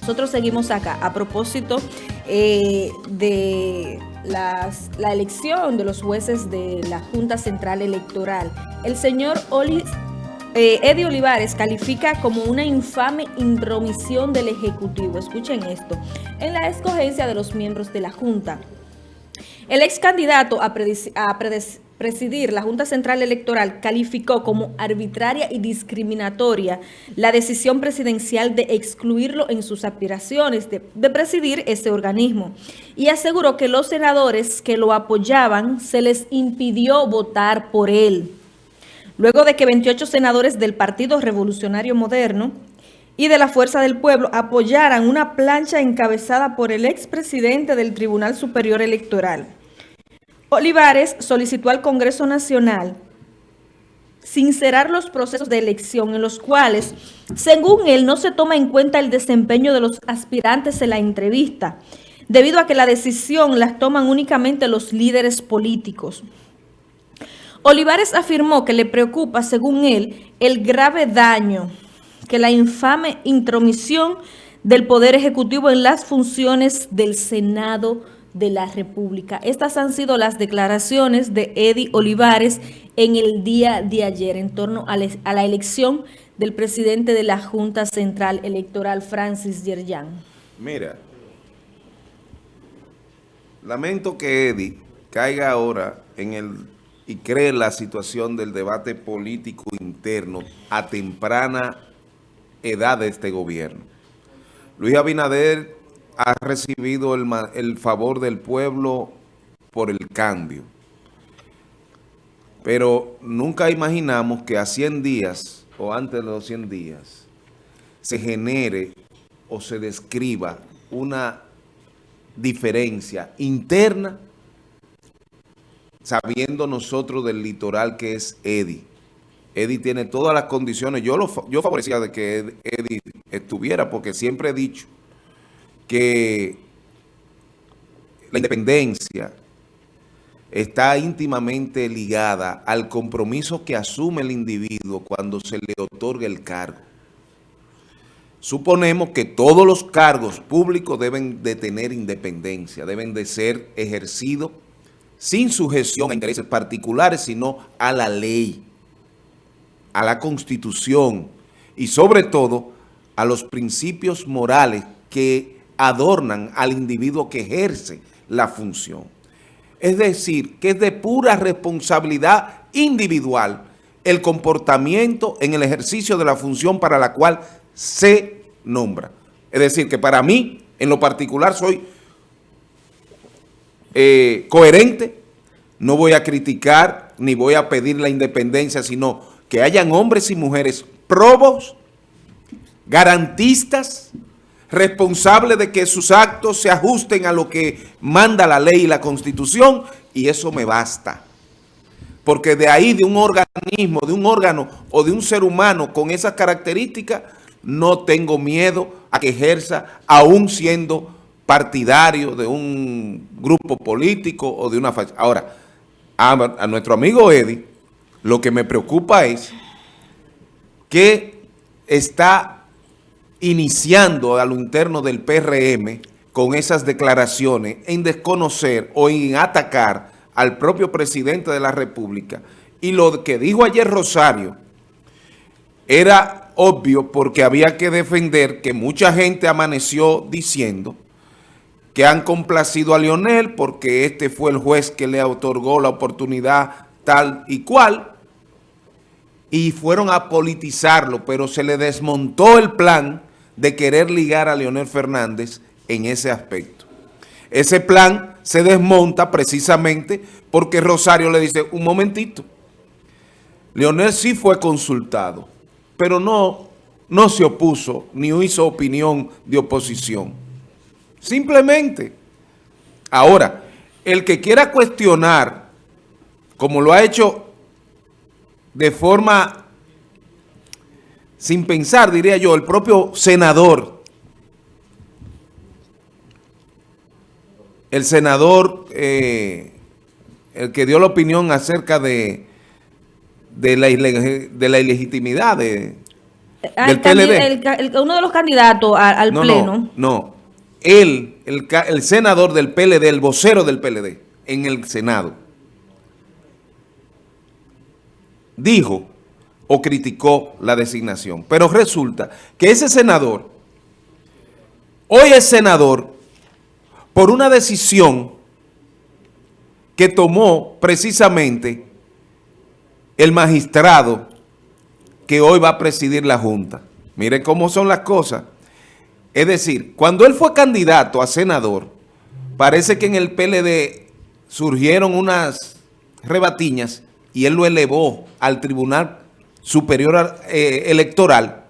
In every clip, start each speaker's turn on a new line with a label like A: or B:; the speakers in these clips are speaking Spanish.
A: Nosotros seguimos acá a propósito eh, de la elección de los jueces de la Junta Central Electoral. El señor Oli, eh, Eddie Olivares califica como una infame intromisión del Ejecutivo, escuchen esto, en la escogencia de los miembros de la Junta. El ex candidato a, a presidir la Junta Central Electoral calificó como arbitraria y discriminatoria la decisión presidencial de excluirlo en sus aspiraciones de, presidir ese organismo y aseguró que los senadores que lo apoyaban se les impidió votar por él. Luego de que 28 senadores del Partido Revolucionario Moderno y de la Fuerza del Pueblo apoyaran una plancha encabezada por el expresidente del Tribunal Superior Electoral, Olivares solicitó al Congreso Nacional sincerar los procesos de elección en los cuales, según él, no se toma en cuenta el desempeño de los aspirantes en la entrevista, debido a que la decisión la toman únicamente los líderes políticos. Olivares afirmó que le preocupa, según él, el grave daño que la infame intromisión del Poder Ejecutivo en las funciones del Senado de la República. Estas han sido las declaraciones de Eddie Olivares en el día de ayer en torno a, la elección del presidente de la Junta Central Electoral, Francis Yerjan.
B: Mira, lamento que Eddie caiga ahora en el y cree la situación del debate político interno a temprana edad de este gobierno. Luis Abinader ha recibido el, el favor del pueblo por el cambio. Pero nunca imaginamos que a 100 días o antes de los 100 días se genere o se describa una diferencia interna sabiendo nosotros del litoral que es Eddie. Eddie tiene todas las condiciones. Yo, lo, yo favorecía de que Eddie estuviera porque siempre he dicho que la independencia está íntimamente ligada al compromiso que asume el individuo cuando se le otorga el cargo. Suponemos que todos los cargos públicos deben de tener independencia, deben de ser ejercidos sin sujeción a intereses particulares, sino a la ley, a la Constitución y sobre todo a los principios morales que adornan al individuo que ejerce la función. Es decir, que es de pura responsabilidad individual el comportamiento en el ejercicio de la función para la cual se nombra. Es decir, que para mí, en lo particular, soy eh, coherente, no voy a criticar ni voy a pedir la independencia, sino que hayan hombres y mujeres probos, garantistas, responsable de que sus actos se ajusten a lo que manda la ley y la constitución, y eso me basta. Porque de ahí, de un organismo, de un órgano o de un ser humano con esas características, no tengo miedo a que ejerza, aún siendo partidario de un grupo político o de una. Ahora, a, a nuestro amigo Eddie, lo que me preocupa es que está iniciando a lo interno del PRM con esas declaraciones en desconocer o en atacar al propio presidente de la República. Y lo que dijo ayer Rosario era obvio porque había que defender que mucha gente amaneció diciendo que han complacido a Lionel porque este fue el juez que le otorgó la oportunidad tal y cual y fueron a politizarlo, pero se le desmontó el plan de querer ligar a Leonel Fernández en ese aspecto. Ese plan se desmonta precisamente porque Rosario le dice, un momentito, Leonel sí fue consultado, pero no, no se opuso ni hizo opinión de oposición. Simplemente. Ahora, el que quiera cuestionar, como lo ha hecho de forma sin pensar, diría yo, el propio senador, el senador, eh, el que dio la opinión acerca de, de, la, de la ilegitimidad de,
A: Ah,
B: del
A: el candi-
B: PLD.
A: el ca- el- uno de los candidatos a- al
B: no,
A: pleno.
B: no, no. Él, el, el senador del PLD, el vocero del PLD en el Senado, dijo o criticó la designación. Pero resulta que ese senador, hoy es senador por una decisión que tomó precisamente el magistrado que hoy va a presidir la Junta. Miren cómo son las cosas. Es decir, cuando él fue candidato a senador, parece que en el PLD surgieron unas rebatiñas y él lo elevó al Tribunal Superior eh, Electoral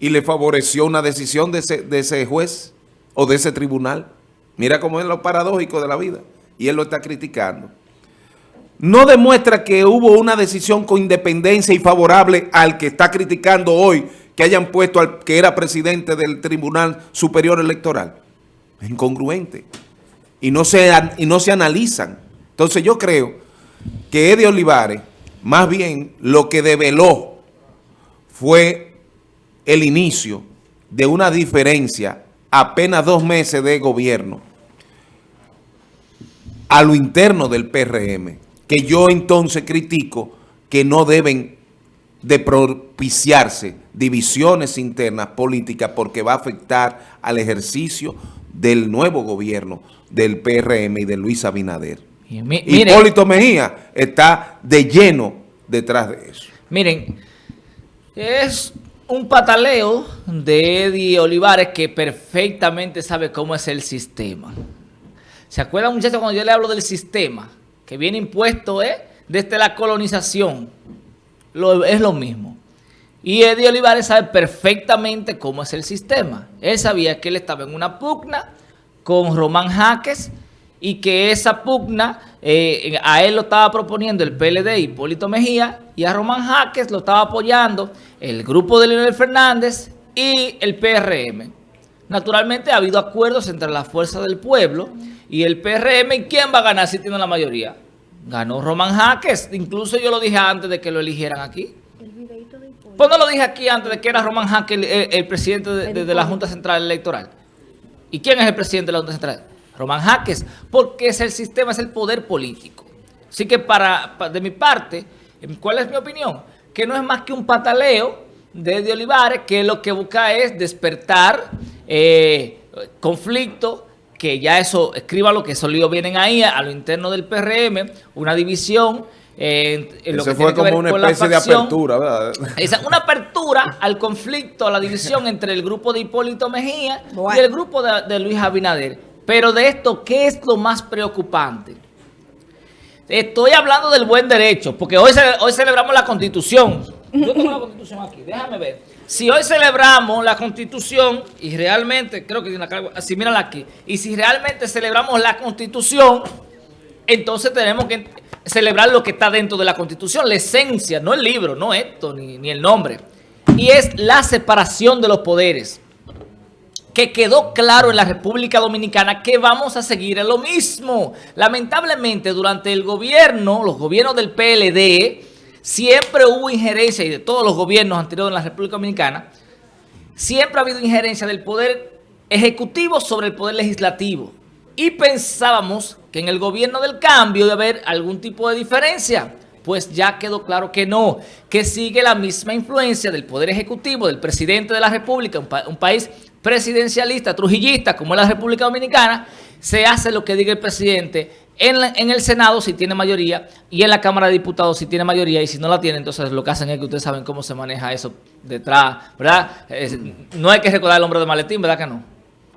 B: y le favoreció una decisión de ese, de ese juez o de ese tribunal. Mira cómo es lo paradójico de la vida. Y él lo está criticando. No demuestra que hubo una decisión con independencia y favorable al que está criticando hoy que hayan puesto al que era presidente del Tribunal Superior Electoral. Es incongruente. Y no se, y no se analizan. Entonces yo creo que Eddie Olivares, más bien lo que develó fue el inicio de una diferencia apenas dos meses de gobierno a lo interno del PRM, que yo entonces critico que no deben de propiciarse divisiones internas políticas porque va a afectar al ejercicio del nuevo gobierno del PRM y de Luis Abinader.
C: Y mi- miren,
B: Hipólito Mejía está de lleno detrás de eso.
C: miren, es un pataleo de Eddie Olivares que perfectamente sabe cómo es el sistema. ¿Se acuerdan, muchachos, cuando yo le hablo del sistema? Que viene impuesto ¿eh? desde la colonización. Lo- es lo mismo. Y Eddie Olivares sabe perfectamente cómo es el sistema. Él sabía que él estaba en una pugna con Román Jaques y que esa pugna eh, a él lo estaba proponiendo el PLD Hipólito Mejía y a Román Jaques lo estaba apoyando el grupo de Leonel Fernández y el PRM. Naturalmente ha habido acuerdos entre la Fuerza del Pueblo y el PRM. ¿Y quién va a ganar si tiene la mayoría? Ganó Román Jaques. Incluso yo lo dije antes de que lo eligieran aquí. Pues no lo dije aquí antes de que era Román Jaques el, el- el presidente de, de- de la Junta Central Electoral. ¿Y quién es el presidente de la Junta Central? Román Jaques, porque es el sistema, es el poder político. Así que para, pa- de mi parte, ¿cuál es mi opinión? Que no es más que un pataleo de Eddie Olivares, que lo que busca es despertar eh, conflicto, que ya eso, escríbalo, que esos líos vienen ahí a, lo interno del PRM, una división. eh, en, lo
B: Ese
C: que
B: fue
C: tiene que ver
B: como una
C: con la
B: especie de apertura, ¿verdad?
C: Esa, una apertura al conflicto, a la división entre el grupo de Hipólito Mejía
A: Bueno.
C: y el grupo de, de Luis Abinader. Pero de esto, ¿qué es lo más preocupante? Estoy hablando del buen derecho, porque hoy, hoy celebramos la Constitución. Yo tengo la Constitución aquí, déjame ver. Si hoy celebramos la Constitución, y realmente, creo que así mírala aquí, y si realmente celebramos la Constitución, entonces tenemos que celebrar lo que está dentro de la Constitución, la esencia, no el libro, no esto, ni, ni el nombre. Y es la separación de los poderes. Que quedó claro en la República Dominicana que vamos a seguir lo mismo. Lamentablemente, durante el gobierno, los gobiernos del PLD, siempre hubo injerencia, y de todos los gobiernos anteriores en la República Dominicana, siempre ha habido injerencia del poder ejecutivo sobre el poder legislativo. Y pensábamos que en el gobierno del cambio iba a haber algún tipo de diferencia. Pues ya quedó claro que no, que sigue la misma influencia del poder ejecutivo, del presidente de la República, un país presidencialista, trujillista como es la República Dominicana, se hace lo que diga el presidente en, la- en el Senado si tiene mayoría y en la Cámara de Diputados si tiene mayoría y si no la tiene, entonces lo que hacen es que ustedes saben cómo se maneja eso detrás, ¿verdad? Es- no hay que recordar al hombre de maletín, ¿verdad que no?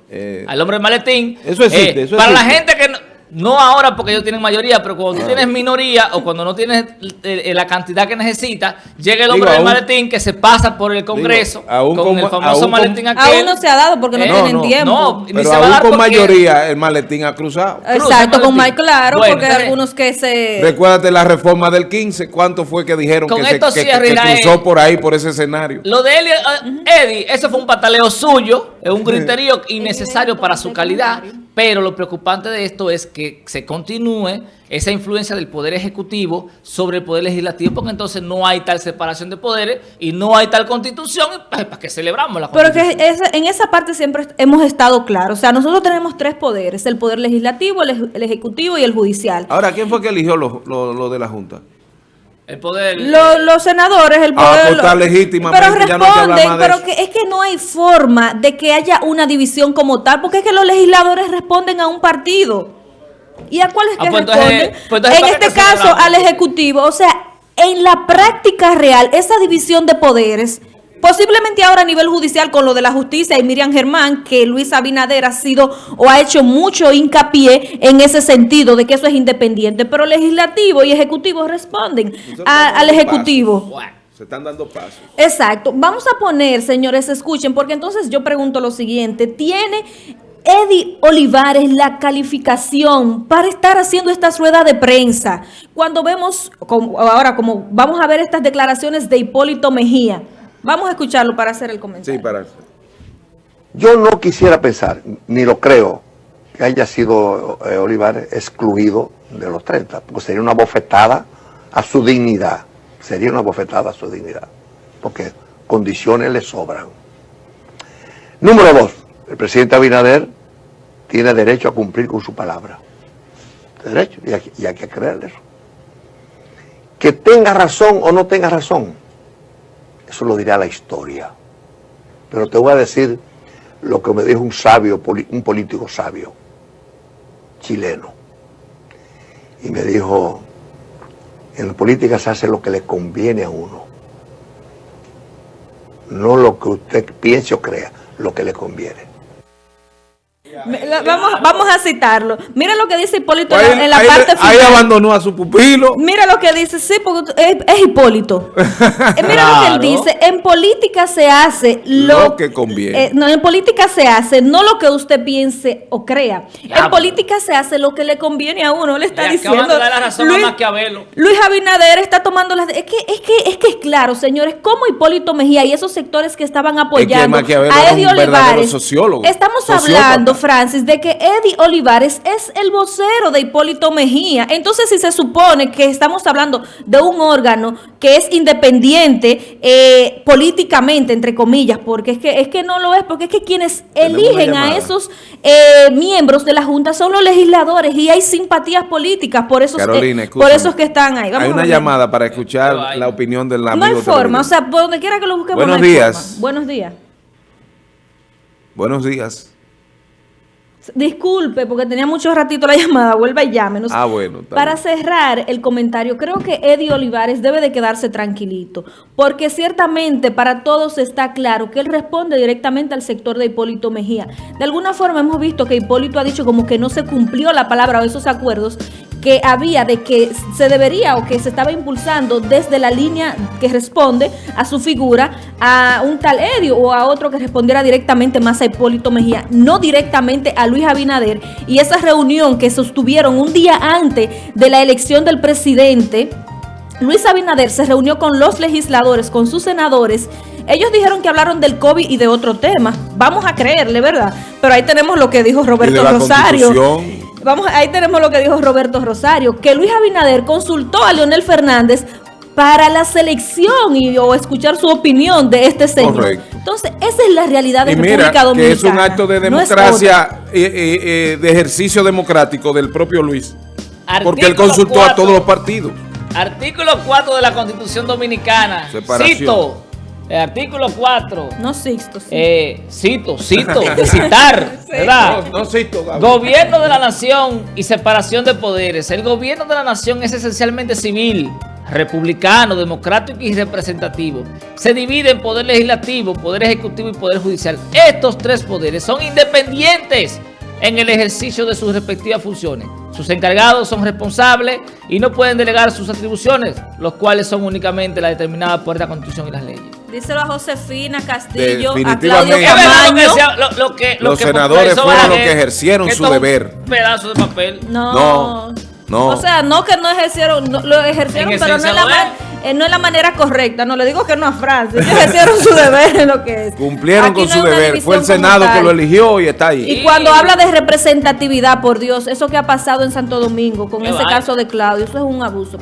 B: Eh,
C: Al hombre de maletín.
B: Eso existe, eso
C: Para la gente que no, no ahora porque ellos tienen mayoría, pero cuando tú tienes minoría o cuando no tienes eh, eh, la cantidad que necesita, llega el hombre
B: Digo,
C: del
B: aún-
C: maletín que se pasa por el Congreso
B: aún
C: con el famoso
B: aún
C: maletín aquel.
A: Aún no se ha dado porque no
C: Eh,
A: tienen
B: no,
A: tiempo.
C: no, ni
B: pero
C: se va a
B: aún
C: dar
B: con
C: porque-
B: mayoría el maletín ha cruzado.
C: Cruza
A: Exacto, con. Mike claro,
C: Bueno,
A: porque
C: entonces-
A: algunos que se...
B: Recuérdate la reforma del 15, ¿cuánto fue que dijeron
C: Con
B: que, se, que- que cruzó por ahí, por ese escenario?
C: Lo de Eli- eh, Eddie, eso fue un pataleo suyo, es un griterío innecesario para su calidad, Pero lo preocupante de esto es que se continúe esa influencia del Poder Ejecutivo sobre el Poder Legislativo, porque entonces no hay tal separación de poderes y no hay tal constitución, ¿para qué celebramos la
A: Pero
C: constitución?
A: que esa- en esa parte siempre hemos estado claros. O sea, nosotros tenemos tres poderes, el poder legislativo, el, el ejecutivo y el judicial.
B: Ahora, ¿quién fue que eligió lo, lo- lo de la Junta?
C: El poder...
A: Lo- los senadores, el
B: Ah,
A: poder...
B: pues está
A: lo-
B: legítimamente,
A: Pero
B: ya no
A: responden,
B: más de
A: pero que es que no hay forma de que haya una división como tal, porque es que los legisladores responden a un partido. ¿Y a cuál es
C: Ah,
A: que
C: pues entonces-
A: responden?
C: pues entonces,
A: en
C: ¿para qué
A: este
C: te
A: caso, al Ejecutivo. O sea, en la práctica real, esa división de poderes... Posiblemente ahora a nivel judicial con lo de la justicia y Miriam Germán, que Luis Abinader ha sido o ha hecho mucho hincapié en ese sentido de que eso es independiente, pero legislativo y ejecutivo responden a- al ejecutivo.
B: Se están dando pasos.
A: Exacto. Vamos a poner, señores, escuchen, porque entonces yo pregunto lo siguiente. ¿Tiene Eddie Olivares la calificación para estar haciendo esta rueda de prensa? Cuando vemos, como- ahora como vamos a ver estas declaraciones de Hipólito Mejía. Vamos a escucharlo para hacer el comentario.
B: Sí, para.
D: Yo no quisiera pensar, ni lo creo, que haya sido eh, Olivares excluido de los 30, porque sería una bofetada a su dignidad, sería una bofetada a su dignidad, porque condiciones le sobran. Número dos, el presidente Abinader tiene derecho a cumplir con su palabra. Derecho, y hay, que- y hay que creerle eso. Que tenga razón o no tenga razón, eso lo dirá la historia. Pero te voy a decir lo que me dijo un sabio, un político sabio, chileno. Y me dijo, en política se hace lo que le conviene a uno. No lo que usted piense o crea, lo que le conviene.
A: La- Vamos, vamos a citarlo. Mira lo que dice Hipólito en
B: Ahí,
A: la- en la
B: ahí-
A: parte
B: ahí
A: final.
B: abandonó a su pupilo.
A: Mira lo que dice, sí, porque es, es Hipólito. Eh, Mira lo que él dice, en política se hace lo,
B: Lo que conviene.
A: eh, no, en política se hace no lo que usted piense o crea.
C: Ya,
A: en política se hace lo que le conviene a uno, le está
C: Le
A: diciendo.
C: de dar la razón a Maquiavelo.
A: Luis Abinader está tomando las... Es que, es que es que es claro, señores, como Hipólito Mejía y esos sectores que estaban apoyando a Eddie Olivares.
B: sociólogo,
A: Estamos
B: sociópata.
A: hablando, Francis, de que Eddie Olivares es el vocero de Hipólito Mejía. Entonces, si se supone que estamos hablando de un órgano que es independiente eh, políticamente, entre comillas, porque es que, es que no lo es, porque es que quienes eligen a esos eh, miembros de la Junta son los legisladores y hay simpatías políticas por esos, eh, por esos que están ahí. Vamos
B: Hay una llamada para escuchar la opinión del amigo
A: No hay forma, o sea, por donde quiera que lo busquemos.
B: Buenos
A: no hay
B: días.
A: forma. Buenos días.
B: Buenos días.
A: Disculpe, porque tenía mucho ratito la llamada, vuelva y llámenos.
B: Ah, bueno,
A: Para
B: bien.
A: cerrar el comentario, creo que Eddie Olivares debe de quedarse tranquilito, porque ciertamente para todos está claro que él responde directamente al sector de Hipólito Mejía. De alguna forma hemos visto que Hipólito ha dicho como que no se cumplió la palabra o esos acuerdos que había de que se debería o que se estaba impulsando desde la línea que responde a su figura a un tal Edio o a otro que respondiera directamente más a Hipólito Mejía, no directamente a Luis Abinader. Y esa reunión que sostuvieron un día antes de la elección del presidente, Luis Abinader se reunió con los legisladores, con sus senadores. Ellos dijeron que hablaron del COVID y de otro tema. Vamos a creerle, ¿verdad? Pero ahí tenemos lo que dijo Roberto
B: la
A: Rosario. Vamos, ahí tenemos lo que dijo Roberto Rosario, que Luis Abinader consultó a Leonel Fernández para la selección y o escuchar su opinión de este señor.
B: Correcto.
A: Entonces, esa es la realidad de
B: Y
A: República
B: mira,
A: Dominicana.
B: que es un acto de
A: no
B: democracia, eh, eh, eh, de ejercicio democrático del propio Luis. Porque él consultó a todos los partidos.
C: Artículo 4 de la Constitución Dominicana.
B: Separación.
C: Cito. El artículo 4.
A: otra. No Sixto, sí.
C: Eh, cito, cito, de citar, ¿verdad?
B: No, no cito, Gaby.
C: Gobierno de la nación y separación de poderes. El gobierno de la nación es esencialmente civil, republicano, democrático y representativo. Se divide en poder legislativo, poder ejecutivo y poder judicial. Estos tres poderes son independientes en el ejercicio de sus respectivas funciones. Sus encargados son responsables y no pueden delegar sus atribuciones, los cuales son únicamente las determinadas por esta Constitución y las leyes.
A: Díselo a Josefina Castillo, a
B: Definitivamente.
A: Claudio
C: Es verdad lo que
A: Camaño.
C: sea- lo- lo que- lo
B: Los
C: que
B: senadores fueron los que ejercieron
C: que
B: su
C: es un
B: deber.
C: pedazo de papel.
A: No.
B: No, no.
A: O sea, no que no ejercieron, no, lo ejercieron,
C: En
A: pero no en la, eh, no es la manera correcta. No le digo que no a Francia. Ellos hicieron su deber en lo que es.
B: Cumplieron
A: Aquí
B: con
A: no
B: su
A: es
B: deber. Fue el Senado que lo eligió y está ahí.
A: Y cuando habla de representatividad, por Dios, eso que ha pasado en Santo Domingo con
C: Qué
A: ese caso de Claudio, eso es un abuso.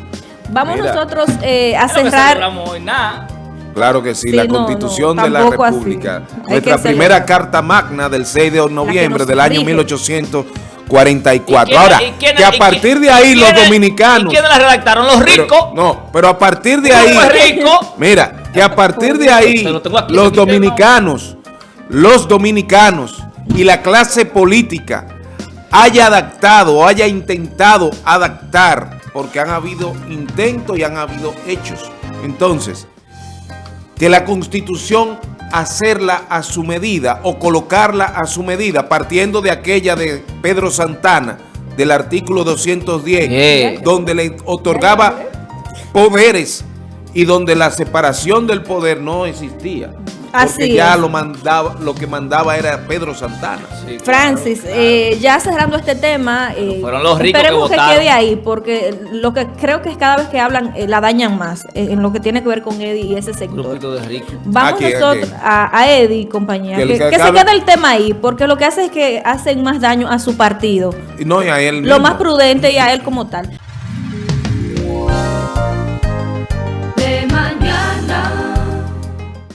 A: Vamos
B: Mira.
A: nosotros eh, a
C: Es
A: cerrar.
C: hoy, nada.
B: Claro que sí,
A: Sí,
B: la
A: no,
B: constitución
A: no,
B: de la
A: así.
B: República. Nuestra primera carta magna del 6 de noviembre del año
A: rige.
B: 1844.
C: ¿Y quiénes-
B: Ahora,
C: y
B: que a partir de ahí los dominicanos...
C: ¿Y quiénes la redactaron? Los
B: pero-
C: ricos.
B: no, pero a partir de ahí...
C: ricos.
B: Mira, que a partir de ahí
C: lo aquí,
B: los dominicanos, los dominicanos y la clase política haya adaptado o haya intentado adaptar, porque han habido intentos y han habido hechos. Entonces, que la constitución hacerla a su medida o colocarla a su medida, partiendo de aquella de Pedro Santana, del artículo 210,
C: Yeah.
B: donde le otorgaba poderes y donde la separación del poder no existía.
A: Así
B: Porque ya
A: es.
B: lo mandaba, lo que mandaba era Pedro Santana.
C: Sí,
A: Francis,
C: claro,
A: eh, ya cerrando este tema, eh,
C: fueron los ricos
A: esperemos
C: que
A: que, quede ahí, porque lo que creo que es cada vez que hablan eh, la dañan más eh, en lo que tiene que ver con Eddie y ese sector.
C: de.
A: Vamos
B: Aquí,
A: nosotros
B: aquí.
A: A, a Eddie y compañía,
B: Que
A: que,
B: el que
A: que se quede el tema ahí, porque lo que hace es que hacen más daño a su partido.
B: Y no, y a él
A: Lo
B: mismo.
A: más prudente y a él como tal.